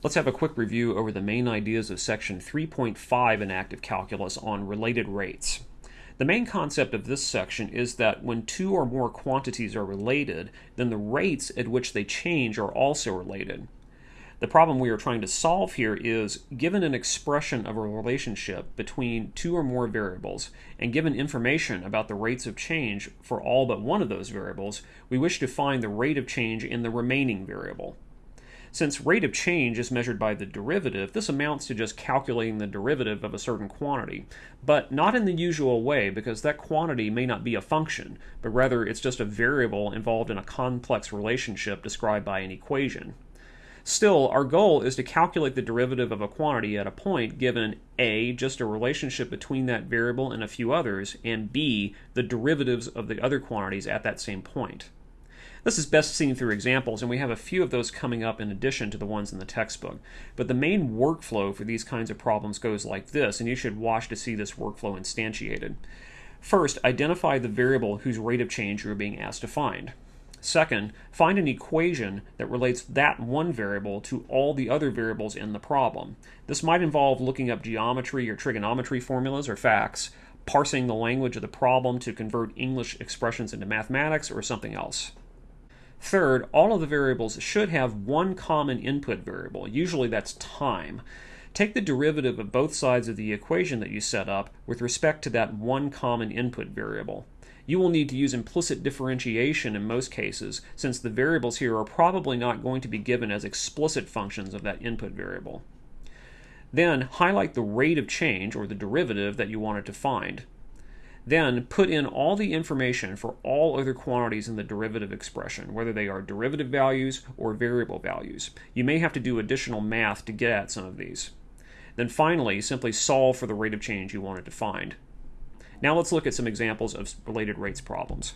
Let's have a quick review over the main ideas of section 3.5 in active calculus on related rates. The main concept of this section is that when two or more quantities are related, then the rates at which they change are also related. The problem we are trying to solve here is given an expression of a relationship between two or more variables and given information about the rates of change for all but one of those variables, we wish to find the rate of change in the remaining variable. Since rate of change is measured by the derivative, this amounts to just calculating the derivative of a certain quantity, but not in the usual way because that quantity may not be a function, but rather it's just a variable involved in a complex relationship described by an equation. Still, our goal is to calculate the derivative of a quantity at a point given a, just a relationship between that variable and a few others, and b, the derivatives of the other quantities at that same point. This is best seen through examples, and we have a few of those coming up in addition to the ones in the textbook. But the main workflow for these kinds of problems goes like this, and you should watch to see this workflow instantiated. First, identify the variable whose rate of change you are being asked to find. Second, find an equation that relates that one variable to all the other variables in the problem. This might involve looking up geometry or trigonometry formulas or facts, parsing the language of the problem to convert English expressions into mathematics, or something else. Third, all of the variables should have one common input variable. Usually that's time. Take the derivative of both sides of the equation that you set up with respect to that one common input variable. You will need to use implicit differentiation in most cases, since the variables here are probably not going to be given as explicit functions of that input variable. Then highlight the rate of change, or the derivative, that you wanted to find. Then put in all the information for all other quantities in the derivative expression, whether they are derivative values or variable values. You may have to do additional math to get at some of these. Then finally, simply solve for the rate of change you wanted to find. Now let's look at some examples of related rates problems.